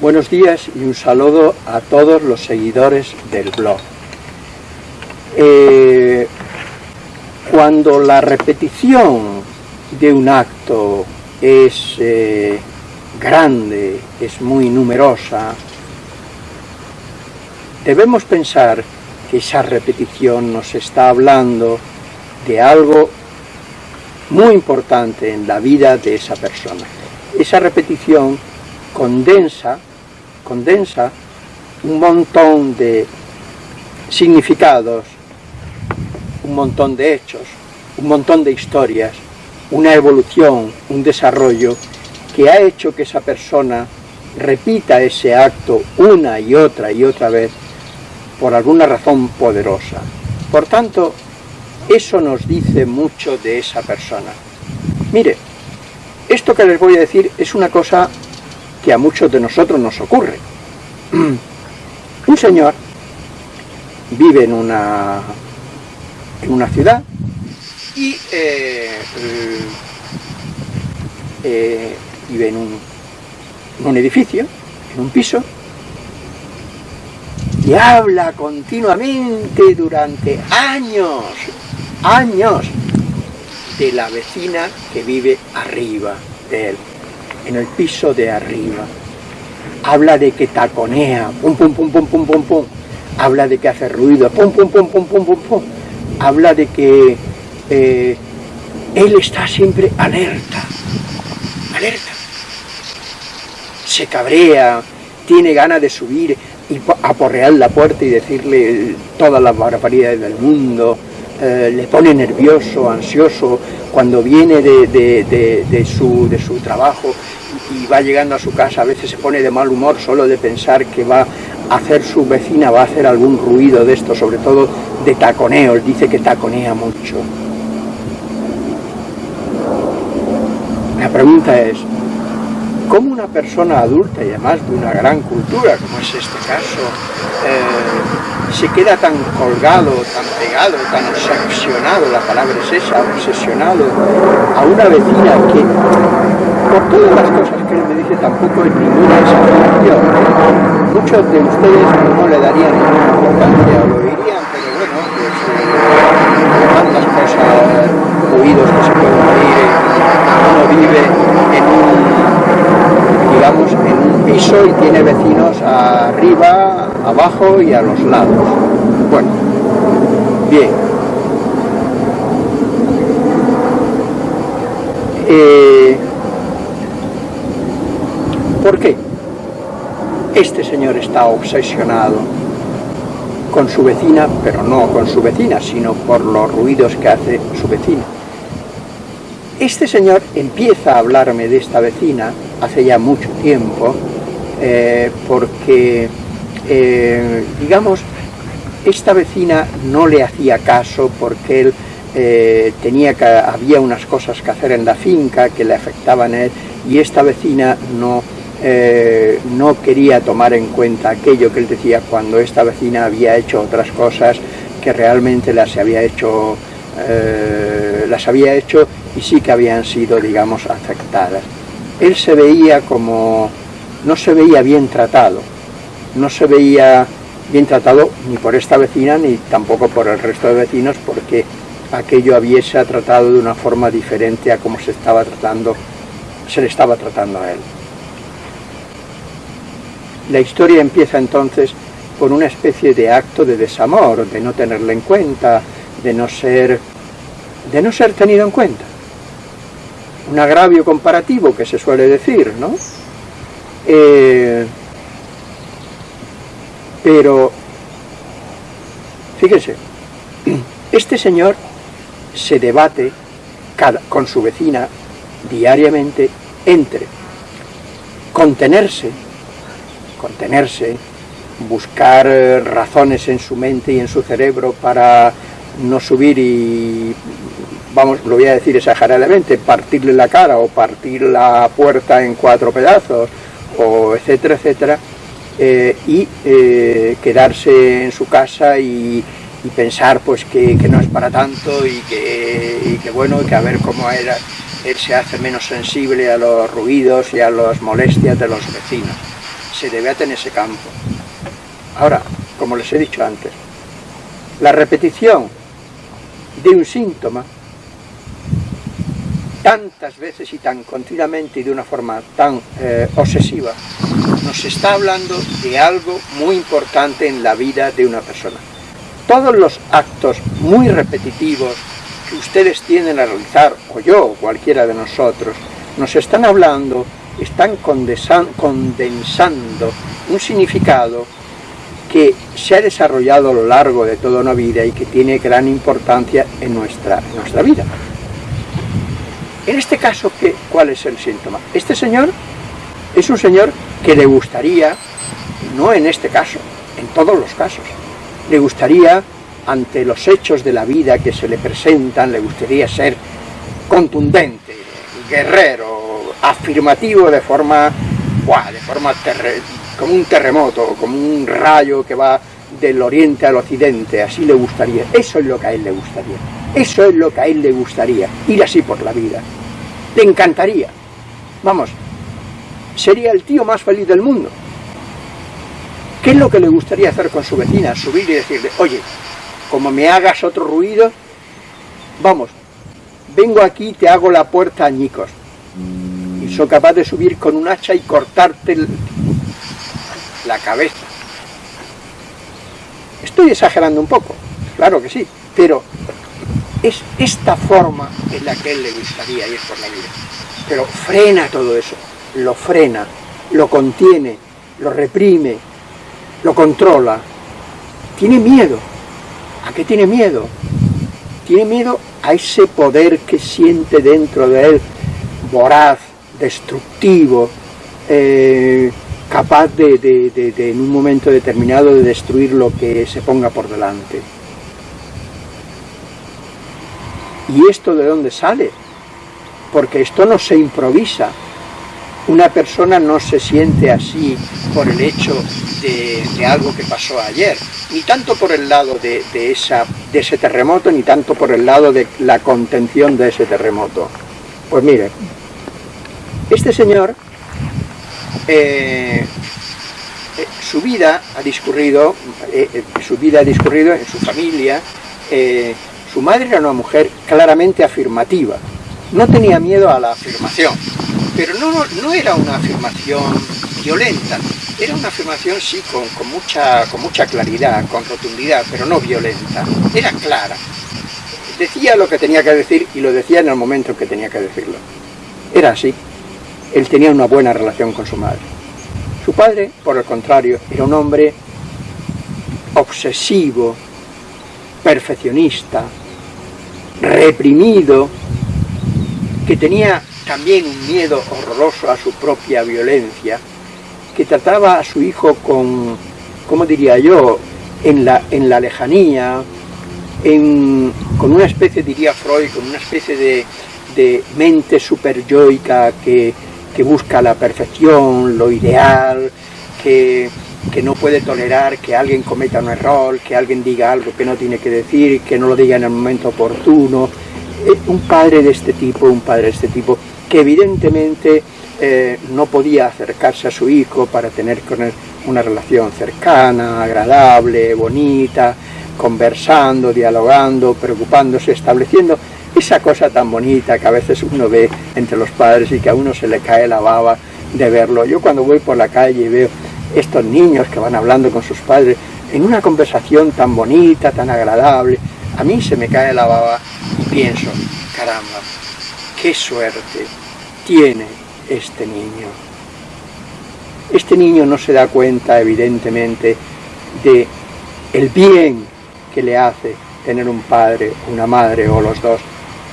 Buenos días y un saludo a todos los seguidores del blog. Eh, cuando la repetición de un acto es eh, grande, es muy numerosa, debemos pensar que esa repetición nos está hablando de algo muy importante en la vida de esa persona. Esa repetición condensa condensa un montón de significados, un montón de hechos, un montón de historias, una evolución, un desarrollo que ha hecho que esa persona repita ese acto una y otra y otra vez por alguna razón poderosa. Por tanto, eso nos dice mucho de esa persona. Mire, esto que les voy a decir es una cosa que a muchos de nosotros nos ocurre. Un señor vive en una, en una ciudad y eh, eh, vive en un, en un edificio, en un piso, y habla continuamente durante años, años, de la vecina que vive arriba de él en el piso de arriba. Habla de que taconea, pum pum pum pum pum pum pum. Habla de que hace ruido, pum pum pum pum pum pum pum. Habla de que eh, él está siempre alerta, alerta. Se cabrea, tiene ganas de subir y aporrear la puerta y decirle todas las barbaridades del mundo, eh, le pone nervioso, ansioso, cuando viene de, su, de su trabajo y va llegando a su casa, a veces se pone de mal humor solo de pensar que va a hacer su vecina, va a hacer algún ruido de esto, sobre todo de taconeo, él dice que taconea mucho. La pregunta es, ¿cómo una persona adulta y además de una gran cultura, como es este caso, eh, se queda tan colgado, tan pegado, tan obsesionado, la palabra es esa, obsesionado, a una vecina que por todas las cosas que él me dice tampoco es ninguna exageración. Muchos de ustedes no le darían ninguna importancia o lo dirían, pero bueno, pues eh, tantas cosas, ruidos que se pueden oír, uno vive en un, digamos, en un piso y tiene vecinos arriba, abajo y a los lados. Bueno, bien. Eh, ¿Por qué? Este señor está obsesionado con su vecina, pero no con su vecina, sino por los ruidos que hace su vecina. Este señor empieza a hablarme de esta vecina hace ya mucho tiempo, eh, porque, eh, digamos, esta vecina no le hacía caso porque él eh, tenía que, había unas cosas que hacer en la finca que le afectaban a él, y esta vecina no no quería tomar en cuenta aquello que él decía cuando esta vecina había hecho otras cosas que realmente las había hecho, las había hecho y sí que habían sido, digamos, afectadas. Él se veía como, no se veía bien tratado, no se veía bien tratado ni por esta vecina ni tampoco por el resto de vecinos porque aquello hubiese tratado de una forma diferente a como se estaba tratando, se le estaba tratando a él. La historia empieza entonces con una especie de acto de desamor, de no tenerle en cuenta, de no ser, de no ser tenido en cuenta. Un agravio comparativo que se suele decir, ¿no? Eh, pero, fíjense, este señor se debate con su vecina diariamente entre contenerse contenerse, buscar eh, razones en su mente y en su cerebro para no subir y, lo voy a decir exageradamente, partirle la cara o partir la puerta en cuatro pedazos, o etcétera, etcétera, eh, y eh, quedarse en su casa y, pensar pues que, no es para tanto y que, y que bueno, que a ver cómo era, él se hace menos sensible a los ruidos y a las molestias de los vecinos se debate en ese campo. Ahora, como les he dicho antes, la repetición de un síntoma tantas veces y tan continuamente y de una forma tan eh, obsesiva, nos está hablando de algo muy importante en la vida de una persona. Todos los actos muy repetitivos que ustedes tienen a realizar, o yo, o cualquiera de nosotros, nos están hablando, están condensando un significado que se ha desarrollado a lo largo de toda una vida y que tiene gran importancia en nuestra, en nuestra vida. En este caso, ¿qué, ¿cuál es el síntoma? Este señor es un señor que le gustaría, no en este caso, en todos los casos, le gustaría, ante los hechos de la vida que se le presentan, le gustaría ser contundente, guerrero, afirmativo de forma, ¡buah! de forma como un terremoto, como un rayo que va del oriente al occidente, así le gustaría. Eso es lo que a él le gustaría. Eso es lo que a él le gustaría, ir así por la vida. Le encantaría. Vamos, sería el tío más feliz del mundo. ¿Qué es lo que le gustaría hacer con su vecina? Subir y decirle, oye, como me hagas otro ruido, vamos, vengo aquí y te hago la puerta añicos. Y soy capaz de subir con un hacha y cortarte la cabeza. Estoy exagerando un poco, claro que sí, pero es esta forma en la que él le gustaría ir por la vida. Pero frena todo eso, lo frena, lo contiene, lo reprime, lo controla. Tiene miedo. ¿A qué tiene miedo? Tiene miedo a ese poder que siente dentro de él, voraz, destructivo, eh, capaz de, en un momento determinado de destruir lo que se ponga por delante. ¿Y esto de dónde sale? Porque esto no se improvisa. Una persona no se siente así por el hecho de, algo que pasó ayer, ni tanto por el lado de, ese terremoto, ni tanto por el lado de la contención de ese terremoto. Pues mire, este señor, eh, eh, su vida ha discurrido, eh, su vida ha discurrido en su familia, su madre era una mujer claramente afirmativa, no tenía miedo a la afirmación, pero no, era una afirmación violenta, era una afirmación sí con, mucha, con mucha claridad, con rotundidad, pero no violenta, era clara. Decía lo que tenía que decir y lo decía en el momento que tenía que decirlo. Era así. Él tenía una buena relación con su madre. Su padre, por el contrario, era un hombre obsesivo, perfeccionista, reprimido, que tenía también un miedo horroroso a su propia violencia, que trataba a su hijo con, ¿cómo diría yo?, en la, en la lejanía, con una especie, diría Freud, con una especie de, de mente superyoica que, que busca la perfección, lo ideal, que, que no puede tolerar que alguien cometa un error, que alguien diga algo que no tiene que decir, que no lo diga en el momento oportuno. Eh, un padre de este tipo, un padre de este tipo, que evidentemente eh, no podía acercarse a su hijo para tener con él una relación cercana, agradable, bonita, conversando, dialogando, preocupándose, estableciendo esa cosa tan bonita que a veces uno ve entre los padres y que a uno se le cae la baba de verlo. Yo cuando voy por la calle y veo estos niños que van hablando con sus padres en una conversación tan bonita, tan agradable, a mí se me cae la baba y pienso, caramba, qué suerte tiene este niño. Este niño no se da cuenta, evidentemente, de el bien que le hace tener un padre, una madre o los dos,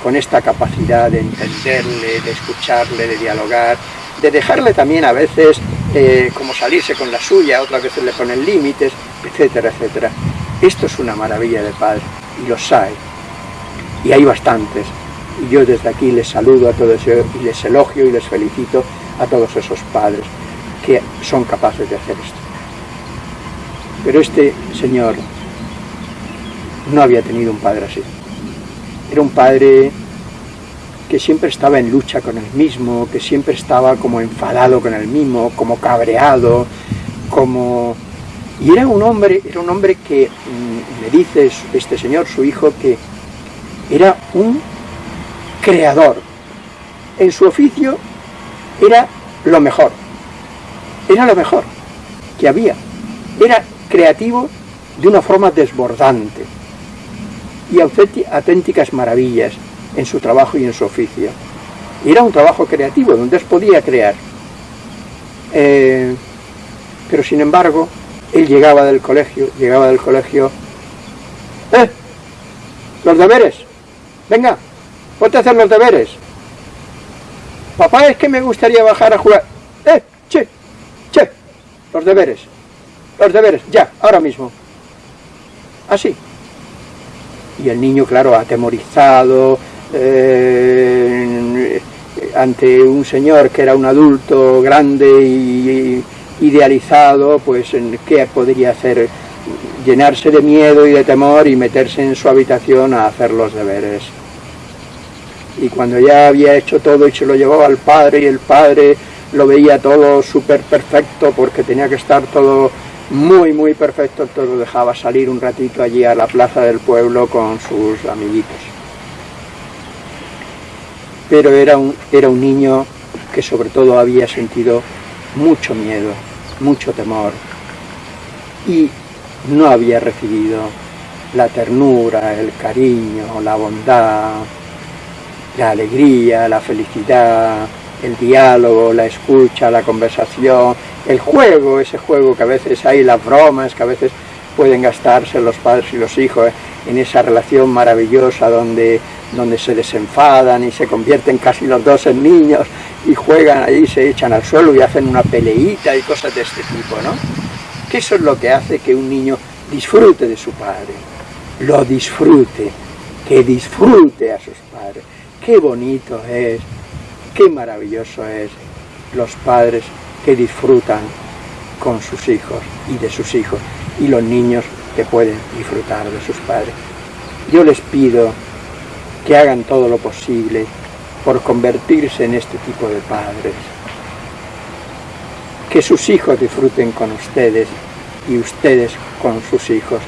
con esta capacidad de entenderle, de escucharle, de dialogar, de dejarle también a veces eh, como salirse con la suya, otras veces le ponen límites, etcétera, etcétera. Esto es una maravilla de padre, y los hay, y hay bastantes. Y yo desde aquí les saludo a todos y les elogio y les felicito a todos esos padres que son capaces de hacer esto. Pero este señor no había tenido un padre así. Era un padre que siempre estaba en lucha con el mismo, que siempre estaba como enfadado con el mismo, como cabreado, como... Y era un hombre, era un hombre que mm, me dice este señor, su hijo, que era un creador. En su oficio era lo mejor. Era lo mejor que había. Era creativo de una forma desbordante y auténticas maravillas en su trabajo y en su oficio. Era un trabajo creativo donde él podía crear. Eh, pero sin embargo, él llegaba del colegio, llegaba del colegio, ¡eh! ¡Los deberes! ¡Venga! ¡Ponte a hacer los deberes! Papá, es que me gustaría bajar a jugar. ¡Eh! ¡Che! ¡Che! Los deberes. Los deberes, ya, ahora mismo. Así. Y el niño, claro, atemorizado, eh, ante un señor que era un adulto grande y idealizado, pues ¿qué podría hacer? Llenarse de miedo y de temor y meterse en su habitación a hacer los deberes. Y cuando ya había hecho todo y se lo llevó al padre y el padre lo veía todo súper perfecto porque tenía que estar todo muy muy perfecto, todo lo dejaba salir un ratito allí a la plaza del pueblo con sus amiguitos. Pero era un, era un niño que sobre todo había sentido mucho miedo, mucho temor. Y no había recibido la ternura, el cariño, la bondad, la alegría, la felicidad, el diálogo, la escucha, la conversación, el juego, ese juego que a veces hay, las bromas que a veces pueden gastarse los padres y los hijos en esa relación maravillosa donde, donde se desenfadan y se convierten casi los dos en niños y juegan ahí, se echan al suelo y hacen una peleita y cosas de este tipo, ¿no? Que eso es lo que hace que un niño disfrute de su padre, lo disfrute, que disfrute a sus padres. Qué bonito es, qué maravilloso es los padres que disfrutan con sus hijos y de sus hijos, y los niños que pueden disfrutar de sus padres. Yo les pido que hagan todo lo posible por convertirse en este tipo de padres. Que sus hijos disfruten con ustedes y ustedes con sus hijos.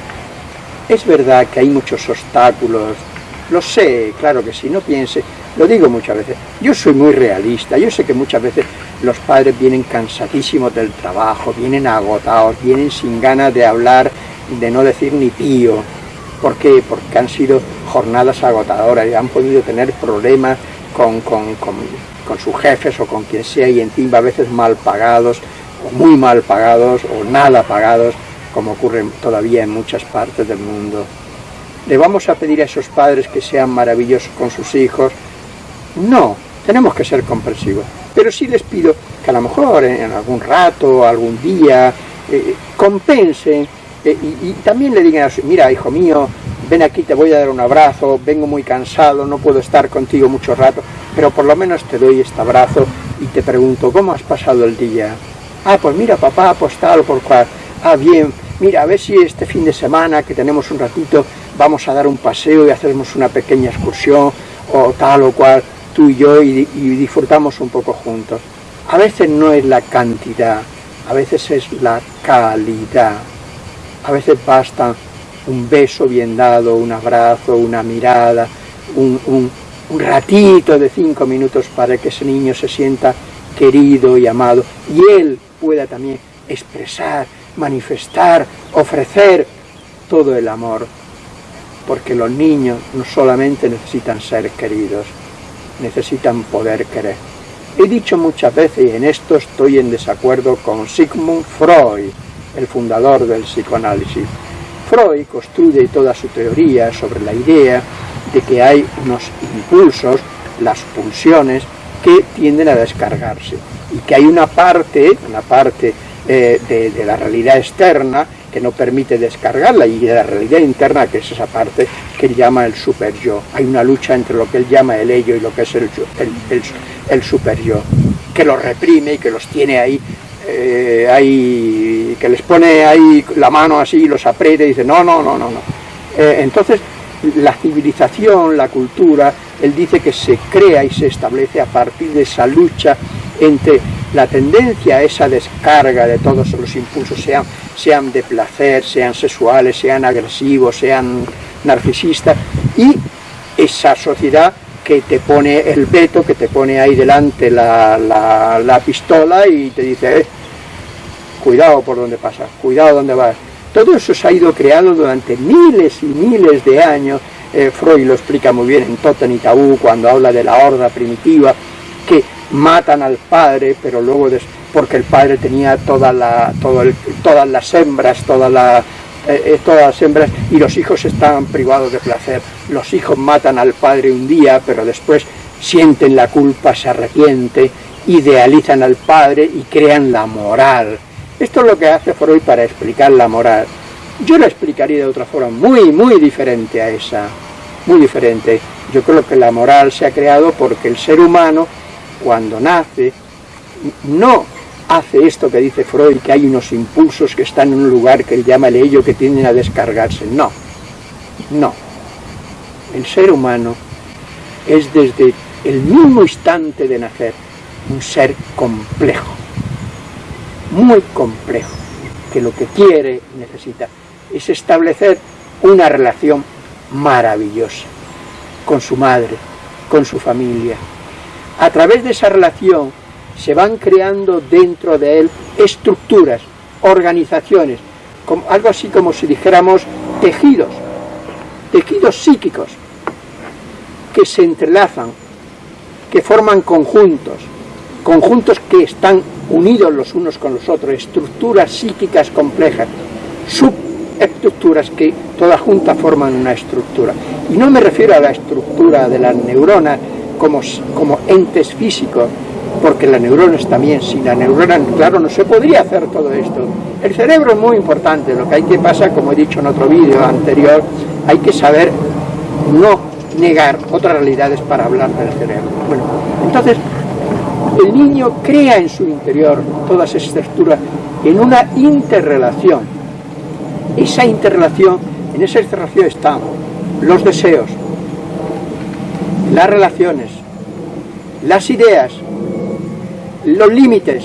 Es verdad que hay muchos obstáculos, lo sé, claro que sí, no piense, lo digo muchas veces, yo soy muy realista, yo sé que muchas veces los padres vienen cansadísimos del trabajo, vienen agotados, vienen sin ganas de hablar, de no decir ni pío. ¿Por qué? Porque han sido jornadas agotadoras y han podido tener problemas con, sus jefes o con quien sea y encima a veces mal pagados, o muy mal pagados o nada pagados, como ocurre todavía en muchas partes del mundo. ¿Le vamos a pedir a esos padres que sean maravillosos con sus hijos? No, tenemos que ser comprensivos. Pero sí les pido que a lo mejor en algún rato, algún día, eh, compensen eh, y, también le digan, mira hijo mío, ven aquí, te voy a dar un abrazo, vengo muy cansado, no puedo estar contigo mucho rato, pero por lo menos te doy este abrazo y te pregunto, ¿cómo has pasado el día? Ah, pues mira papá, pues tal por cual. Ah, bien, mira, a ver si este fin de semana que tenemos un ratito vamos a dar un paseo y hacemos una pequeña excursión o tal o cual, tú y yo, y disfrutamos un poco juntos. A veces no es la cantidad, a veces es la calidad. A veces basta un beso bien dado, un abrazo, una mirada, un, ratito de cinco minutos para que ese niño se sienta querido y amado y él pueda también expresar, manifestar, ofrecer todo el amor. Porque los niños no solamente necesitan ser queridos, necesitan poder querer. He dicho muchas veces, y en esto estoy en desacuerdo con Sigmund Freud, el fundador del psicoanálisis, Freud construye toda su teoría sobre la idea de que hay unos impulsos, las pulsiones, que tienden a descargarse y que hay una parte, una parte eh, de, la realidad externa que no permite descargarla y de la realidad interna que es esa parte que él llama el super yo. Hay una lucha entre lo que él llama el ello y lo que es el, el, super yo, que los reprime y que los tiene ahí eh, hay, que les pone ahí la mano así, y los aprieta y dice, no, no, no, no, no. Eh, entonces, la civilización, la cultura, él dice que se crea y se establece a partir de esa lucha entre la tendencia a esa descarga de todos los impulsos, sean, sean de placer, sean sexuales, sean agresivos, sean narcisistas, y esa sociedad que te pone el veto, que te pone ahí delante la, pistola y te dice, eh, cuidado por donde pasa, cuidado donde vas. Todo eso se ha ido creando durante miles y miles de años, eh, Freud lo explica muy bien en Totem y Tabú, cuando habla de la horda primitiva, que matan al padre, pero luego, porque el padre tenía toda todas las hembras, eh, eh, todas las hembras y los hijos estaban privados de placer. Los hijos matan al padre un día, pero después sienten la culpa, se arrepienten, idealizan al padre y crean la moral. Esto es lo que hace Freud para explicar la moral. Yo la explicaría de otra forma, muy, muy diferente a esa, muy diferente. Yo creo que la moral se ha creado porque el ser humano, cuando nace, no hace esto que dice Freud, que hay unos impulsos que están en un lugar que él llama el ello, que tienden a descargarse. No, no. El ser humano es desde el mismo instante de nacer un ser complejo, muy complejo, que lo que quiere y necesita es establecer una relación maravillosa con su madre, con su familia. A través de esa relación se van creando dentro de él estructuras, organizaciones, como, algo así como si dijéramos tejidos, tejidos psíquicos, que se entrelazan, que forman conjuntos, conjuntos que están unidos los unos con los otros, estructuras psíquicas complejas, subestructuras que todas juntas forman una estructura. Y no me refiero a la estructura de las neuronas como, como entes físicos, porque la neurona es también, sin la neurona, claro, no se podría hacer todo esto. El cerebro es muy importante, lo que hay que pasar, como he dicho en otro vídeo anterior, hay que saber no negar otras realidades para hablar del cerebro. Bueno, entonces, el niño crea en su interior todas esas estructuras en una interrelación. Esa interrelación, en esa interrelación están los deseos, las relaciones, las ideas, los límites,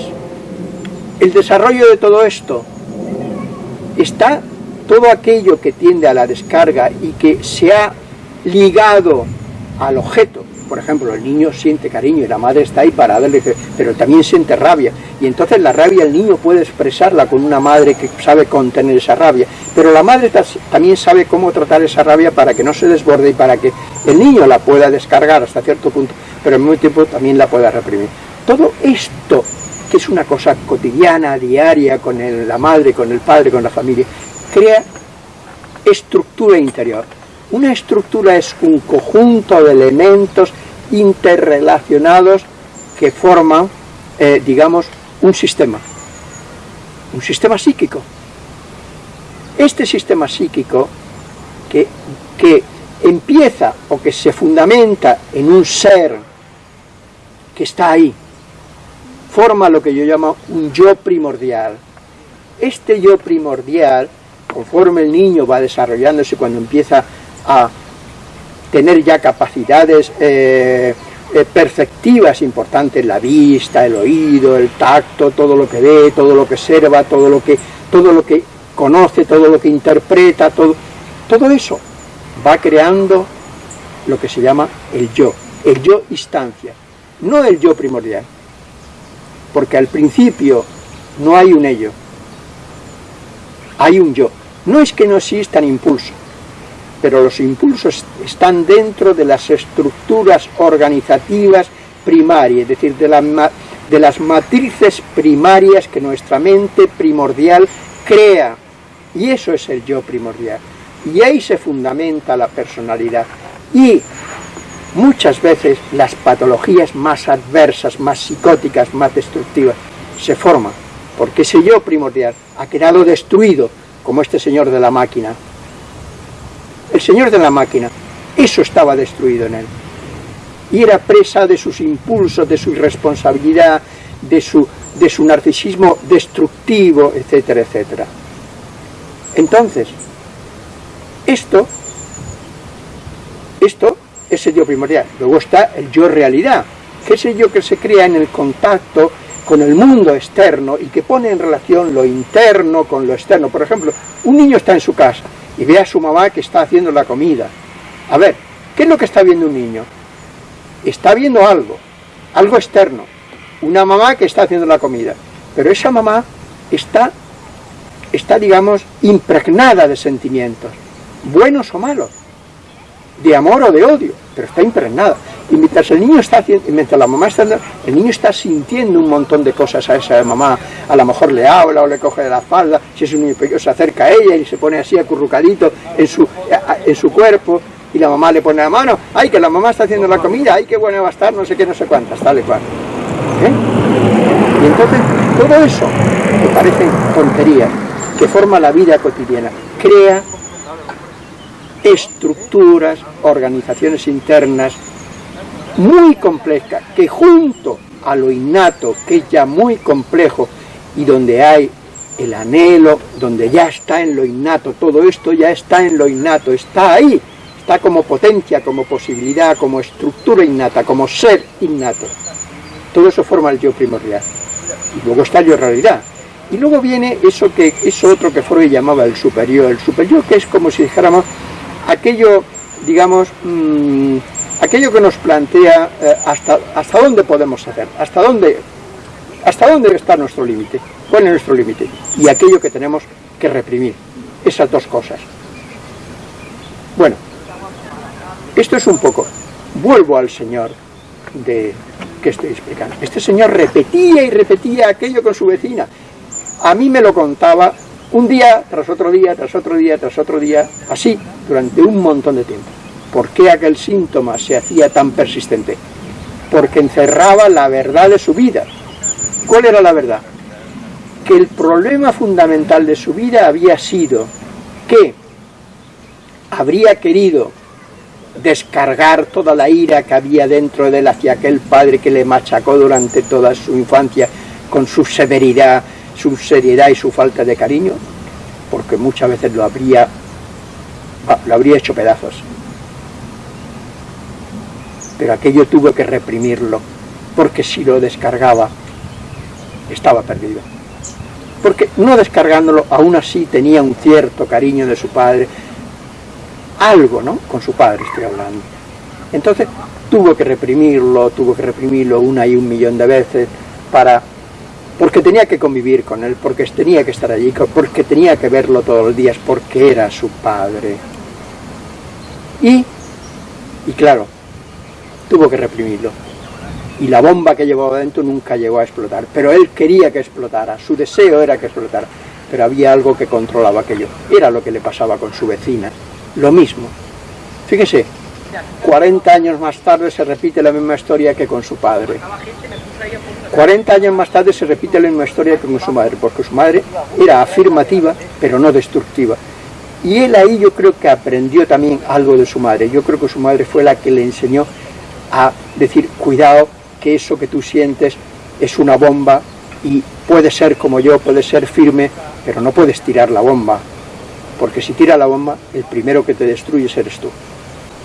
el desarrollo de todo esto, está todo aquello que tiende a la descarga y que se ha ligado al objeto. Por ejemplo, el niño siente cariño y la madre está ahí para darle, pero también siente rabia. Y entonces la rabia el niño puede expresarla con una madre que sabe contener esa rabia. Pero la madre también sabe cómo tratar esa rabia para que no se desborde y para que el niño la pueda descargar hasta cierto punto, pero al mismo tiempo también la pueda reprimir. Todo esto, que es una cosa cotidiana, diaria, con la madre, con el padre, con la familia, crea estructura interior. Una estructura es un conjunto de elementos interrelacionados que forman, eh, digamos, un sistema, un sistema psíquico. Este sistema psíquico que, que empieza o que se fundamenta en un ser que está ahí, forma lo que yo llamo un yo primordial. Este yo primordial, conforme el niño va desarrollándose cuando empieza a tener ya capacidades eh, eh, perceptivas importantes, la vista, el oído, el tacto, todo lo que ve, todo lo que observa, todo lo que, todo lo que conoce, todo lo que interpreta, todo, todo eso va creando lo que se llama el yo, el yo instancia, no el yo primordial porque al principio no hay un ello, hay un yo. No es que no existan impulsos, pero los impulsos están dentro de las estructuras organizativas primarias, es decir, de, de las matrices primarias que nuestra mente primordial crea. Y eso es el yo primordial. Y ahí se fundamenta la personalidad. Y muchas veces las patologías más adversas, más psicóticas, más destructivas, se forman, porque ese yo primordial ha quedado destruido, como este señor de la máquina. El señor de la máquina, eso estaba destruido en él. Y era presa de sus impulsos, de su irresponsabilidad, de su, de su narcisismo destructivo, etcétera, etcétera. Entonces, esto, esto es el yo primordial. Luego está el yo realidad, que es el yo que se crea en el contacto con el mundo externo y que pone en relación lo interno con lo externo. Por ejemplo, un niño está en su casa y ve a su mamá que está haciendo la comida. A ver, ¿qué es lo que está viendo un niño? Está viendo algo, algo externo. Una mamá que está haciendo la comida. Pero esa mamá está, está digamos, impregnada de sentimientos, buenos o malos, de amor o de odio, pero está impregnada. Y mientras el niño está haciendo, mientras la mamá está el niño está sintiendo un montón de cosas a esa mamá, a lo mejor le habla o le coge de la falda, si es un niño pequeño se acerca a ella y se pone así acurrucadito en su, en su cuerpo, y la mamá le pone la mano, ay que la mamá está haciendo la comida, ay qué buena va a estar, no sé qué, no sé cuántas, tal y cual. ¿Eh? Y entonces todo eso, que parecen tonterías, que forma la vida cotidiana, crea estructuras, organizaciones internas muy complejas, que junto a lo innato, que es ya muy complejo, y donde hay el anhelo, donde ya está en lo innato, todo esto ya está en lo innato, está ahí, está como potencia, como posibilidad, como estructura innata, como ser innato. Todo eso forma el yo primordial. Y luego está el yo realidad. Y luego viene eso que eso otro que Freud llamaba el superior. El superior que es como si dijéramos aquello, digamos, mmm, aquello que nos plantea eh, hasta, hasta dónde podemos hacer, hasta dónde, hasta dónde está nuestro límite, cuál es nuestro límite, y aquello que tenemos que reprimir, esas dos cosas. Bueno, esto es un poco, vuelvo al Señor de que estoy explicando. Este señor repetía y repetía aquello con su vecina. A mí me lo contaba un día tras otro día, tras otro día, tras otro día, así, durante un montón de tiempo. ¿Por qué aquel síntoma se hacía tan persistente? Porque encerraba la verdad de su vida. ¿Cuál era la verdad? Que el problema fundamental de su vida había sido que habría querido descargar toda la ira que había dentro de él hacia aquel padre que le machacó durante toda su infancia con su severidad, su seriedad y su falta de cariño, porque muchas veces lo habría, lo habría hecho pedazos. Pero aquello tuvo que reprimirlo, porque si lo descargaba, estaba perdido. Porque no descargándolo, aún así tenía un cierto cariño de su padre, algo, ¿no? Con su padre estoy hablando. Entonces tuvo que reprimirlo, tuvo que reprimirlo una y un millón de veces para porque tenía que convivir con él, porque tenía que estar allí, porque tenía que verlo todos los días, porque era su padre. Y, y claro, tuvo que reprimirlo. Y la bomba que llevaba dentro nunca llegó a explotar, pero él quería que explotara, su deseo era que explotara, pero había algo que controlaba aquello. Era lo que le pasaba con su vecina, lo mismo. Fíjese, 40 años más tarde se repite la misma historia que con su padre. 40 años más tarde se repite la misma historia que con su madre, porque su madre era afirmativa, pero no destructiva. Y él ahí yo creo que aprendió también algo de su madre. Yo creo que su madre fue la que le enseñó a decir, cuidado, que eso que tú sientes es una bomba y puede ser como yo, puede ser firme, pero no puedes tirar la bomba, porque si tira la bomba, el primero que te destruye eres tú.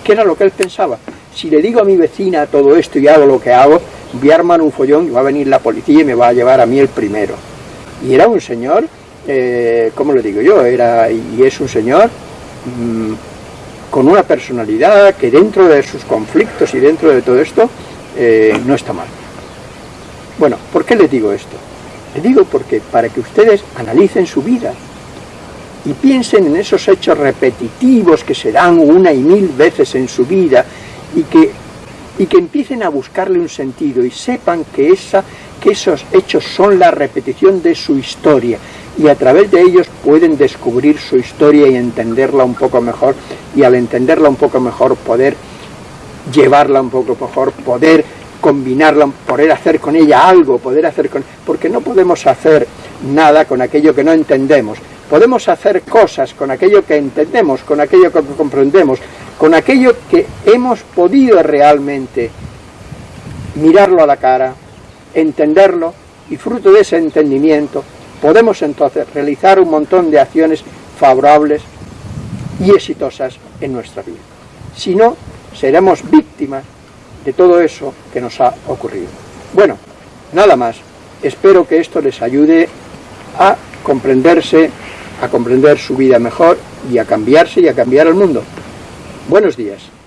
¿Qué era lo que él pensaba? Si le digo a mi vecina todo esto y hago lo que hago, voy a armar un follón y va a venir la policía y me va a llevar a mí el primero. Y era un señor, eh, ¿cómo le digo yo? Era y es un señor mmm, con una personalidad que dentro de sus conflictos y dentro de todo esto eh, no está mal. Bueno, ¿por qué le digo esto? Le digo porque para que ustedes analicen su vida, y piensen en esos hechos repetitivos que se dan una y mil veces en su vida y que, y que empiecen a buscarle un sentido y sepan que, esa, que esos hechos son la repetición de su historia. Y a través de ellos pueden descubrir su historia y entenderla un poco mejor. Y al entenderla un poco mejor poder llevarla un poco mejor, poder combinarla, poder hacer con ella algo, poder hacer con... porque no podemos hacer nada con aquello que no entendemos, podemos hacer cosas con aquello que entendemos, con aquello que comprendemos, con aquello que hemos podido realmente mirarlo a la cara, entenderlo, y fruto de ese entendimiento podemos entonces realizar un montón de acciones favorables y exitosas en nuestra vida. Si no, seremos víctimas de todo eso que nos ha ocurrido. Bueno, nada más. Espero que esto les ayude a comprenderse, a comprender su vida mejor y a cambiarse y a cambiar el mundo. Buenos días.